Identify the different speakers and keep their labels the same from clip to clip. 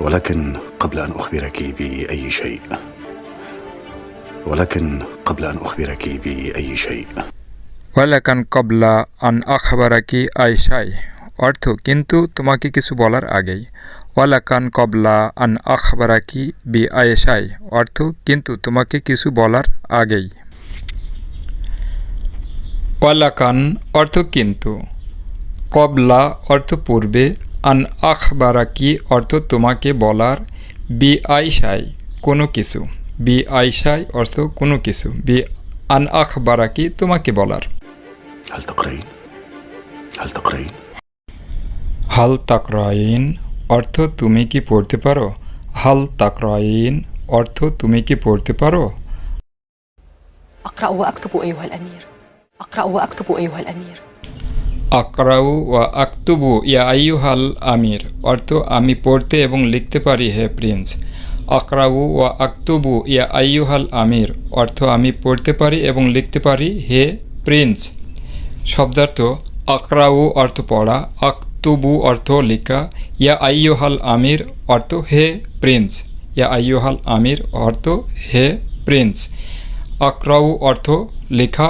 Speaker 1: ولكن قبل ان اخبرك باي شيء ولكن قبل ان اخبرك باي شيء
Speaker 2: ওয়ালাকান কবলা আন আখবারাকি আয়সাই অর্থ কিন্তু তোমাকে কিছু বলার আগেই ওয়ালাকান কবলা আন আখবারাকি বি আয়েশাই অর্থ কিন্তু তোমাকে কিছু বলার আগেই ওয়ালাকান অর্থ কিন্তু কবলা অর্থ পূর্বে আন আখবারাকি অর্থ তোমাকে বলার বি আইসাই কোনো কিছু। বি আইসাই অর্থ কোনো কিছু। বি আন আখবারাকি তোমাকে বলার। হাল তাকরাইন। অর্থ তুমি কি পড়তে পারো? হাল তাকরাইন অর্থ তুমি কি পড়তে পারো?
Speaker 3: আকরা ওয়া আকতুবু আইয়ুহাল আমীর। আকরা ওয়া আকতুবু
Speaker 2: আকরাউ ওয়া আক্তুবু, ইয়া আইয়ুহাল আমির। অর্থ, আমি পড়তে এবং লিখতে পারি, হে প্রিন্স। আকরাউ ওয়া আক্তুবু, ইয়া আইয়ুহাল আমির। অর্থ, আমি পড়তে পারি এবং লিখতে পারি, হে প্রিন্স। শব্দার্থ, আকরাউ অর্থ পড়া, আক্তুবু অর্থ লেখা, ইয়া আইয়ুহাল আমির অর্থ হে প্রিন্স। ইয়া আইয়ুহাল আমির অর্থ হে প্রিন্স। আকরাউ অর্থ লেখা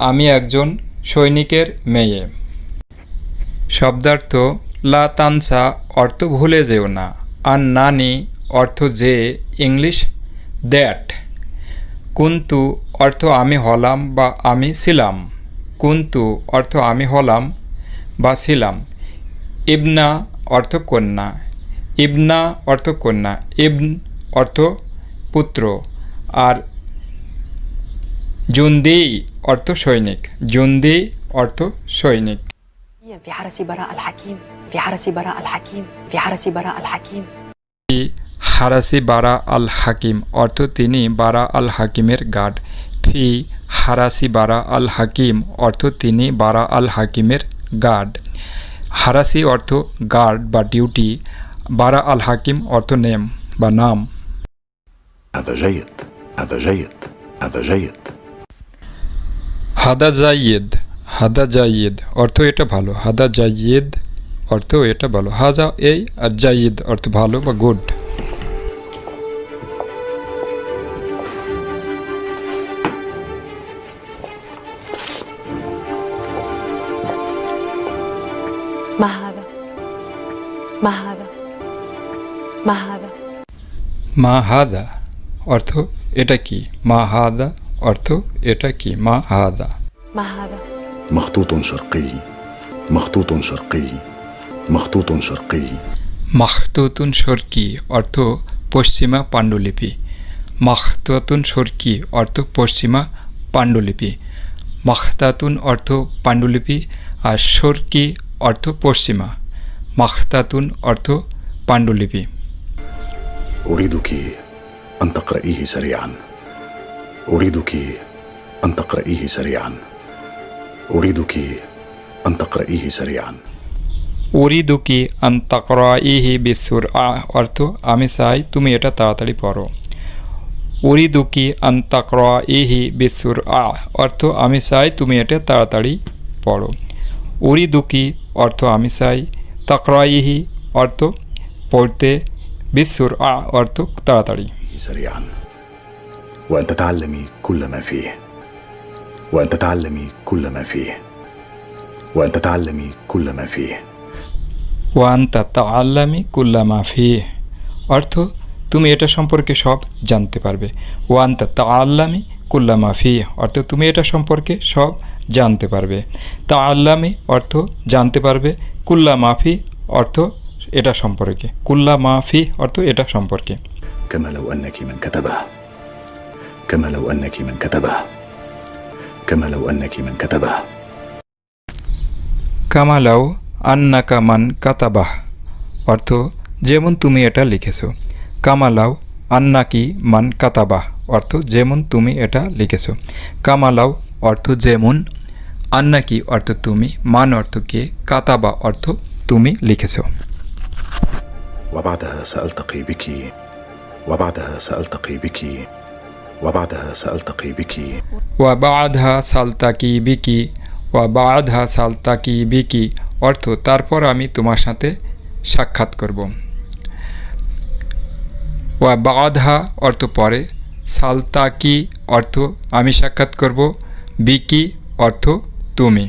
Speaker 2: আমি একজন সৈনিকের মেয়ে। শব্দার্থ, লা তানসা অর্থ ভুলে যেও না। আর নানি অর্থ যে, ইংলিশ, দ্যাট। কুন্তু অর্থ আমি হলাম বা আমি ছিলাম। কুন্তু অর্থ আমি হলাম বা ছিলাম। ইবনা অর্থ কন্যা। ইবনা অর্থ কন্যা। ইবন অর্থ পুত্র। আর জুন্দি অর্থ সৈনিক জুন্দি অর্থ সৈনিক
Speaker 3: في حرس براء الحكيم في حرس براء الحكيم في حرس براء الحكيم
Speaker 2: হারাসি বারা আল হাকিম অর্থ তিনি বারা আল হাকিমের গার্ড ফি হারাসি বারা আল হাকিম অর্থ তিনি বারা আল হাকিমের গার্ড হারাসি অর্থ গার্ড বা ডিউটি বারা আল হাকিম অর্থ নেম বা নাম
Speaker 1: هذا جيد هذا جيد هذا جيد
Speaker 2: হাদা জাইয়েদ হাদা জাইয়েদ অর্থ এটা ভালো হাদা জাইয়েদ অর্থ এটা ভালো হাজা এই আর জাইয়েদ অর্থ ভালো বা গুড
Speaker 3: ما هذا ما هذا ما هذا
Speaker 2: মা হাদা অর্থ এটা কি মা হাদা অর্থ এটা কি মা হাদা
Speaker 3: ما هذا
Speaker 1: مخطوط شرقي مخطوط شرقي مخطوط شرقي
Speaker 2: মাখতুতুন সরকি অর্থ পশ্চিমা পাণ্ডুলিপি মাখতাতুন সরকি অর্থ পশ্চিমা পাণ্ডুলিপি মাখতাতুন অর্থ পাণ্ডুলিপি আর সরকি অর্থ পশ্চিমা মাখতাতুন অর্থ পাণ্ডুলিপি
Speaker 1: اريدك ان تقرأيه سريعا اريدك ان تقرأيه سريعا اريدك ان تقرأيه سريعا
Speaker 2: উরিদুকি আন্তাকরা ইহি বিশ্বর অর্থ আমি চাই তুমি এটা তাড়াতাড়ি পড়ো উরিদুকি আন্তাকরা ইহি বিশ্বর আ অর্থ আমি চাই তুমি এটা তাড়াতাড়ি পড়ো উরিদুকি অর্থ আমি চাই তাকরা ইহি অর্থ পড়তে বিশ্বর আ অর্থ তাড়াতাড়ি
Speaker 1: سريعا وان تتعلمي كل ما فيه وان تتعلمي كل ما فيه وان تتعلمي كل ما فيه
Speaker 2: ওয়ান তা আল্লামি কুল্লামা ফি অর্থ তুমি এটা সম্পর্কে সব জানতে পারবে ওয়ান তা আল্লামি কুল্লামা ফি অর্থ তুমি এটা সম্পর্কে সব জানতে পারবে তা আল্লামি অর্থ জানতে পারবে কুল্লা মাফি অর্থ এটা সম্পর্কে কুল্লা মাফি অর্থ এটা সম্পর্কে
Speaker 1: كما لو انك من كتبه كما لو انك من كتبه كما لو انك من كتبه
Speaker 2: কামালাও আন্নাকা মান কাতাবাহ অর্থ যেমন তুমি এটা লিখেছো কামালাও আন্নাকি মান কাতাবাহ অর্থ যেমন তুমি এটা লিখেছো কামালাও অর্থ যেমন আন্নাকি অর্থ তুমি মান অর্থ কে কাতাবা অর্থ তুমি লিখেছো
Speaker 1: وبعدها سألتقي بك وبعدها سألتقي بك وبعدها سألتقي بك
Speaker 2: ওয়া বাধা সালতাকি বিকি ওয়া বাধা সালতাকি বিকি অর্থ তারপর আমি তোমার সাথে সাক্ষাৎ করব ওয়া বাধা অর্থ পরে সালতাকি অর্থ আমি সাক্ষাৎ করব বিকি অর্থ তুমি